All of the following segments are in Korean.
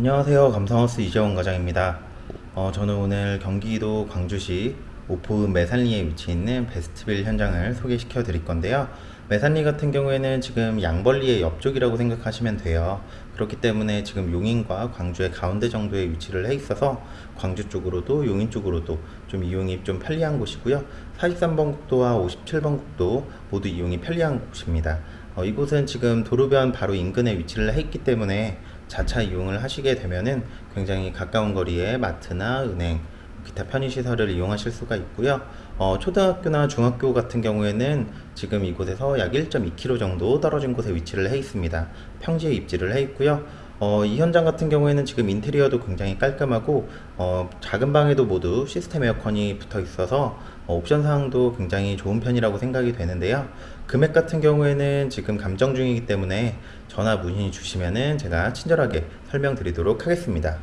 안녕하세요. 감성하우스 이재원 과장입니다. 어, 저는 오늘 경기도 광주시 오포읍 매산리에 위치해 있는 베스트빌 현장을 소개시켜 드릴 건데요. 매산리 같은 경우에는 지금 양벌리의 옆쪽이라고 생각하시면 돼요. 그렇기 때문에 지금 용인과 광주의 가운데 정도에 위치를 해 있어서 광주 쪽으로도 용인 쪽으로도 좀 이용이 좀 편리한 곳이고요. 43번 국도와 57번 국도 모두 이용이 편리한 곳입니다. 어, 이곳은 지금 도로변 바로 인근에 위치를 해 있기 때문에 자차 이용을 하시게 되면은 굉장히 가까운 거리에 마트나 은행, 기타 편의시설을 이용하실 수가 있고요. 어, 초등학교나 중학교 같은 경우에는 지금 이곳에서 약 1.2km 정도 떨어진 곳에 위치를 해 있습니다. 평지에 입지를 해 있고요. 어, 이 현장 같은 경우에는 지금 인테리어도 굉장히 깔끔하고 어, 작은 방에도 모두 시스템 에어컨이 붙어 있어서 어, 옵션 사항도 굉장히 좋은 편이라고 생각이 되는데요. 금액 같은 경우에는 지금 감정 중이기 때문에 전화 문의 주시면은 제가 친절하게 설명드리도록 하겠습니다.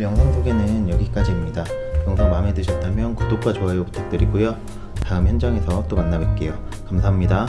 영상 소개는 여기까지입니다. 영상 마음에 드셨다면 구독과 좋아요 부탁드리고요. 다음 현장에서 또 만나 뵐게요. 감사합니다.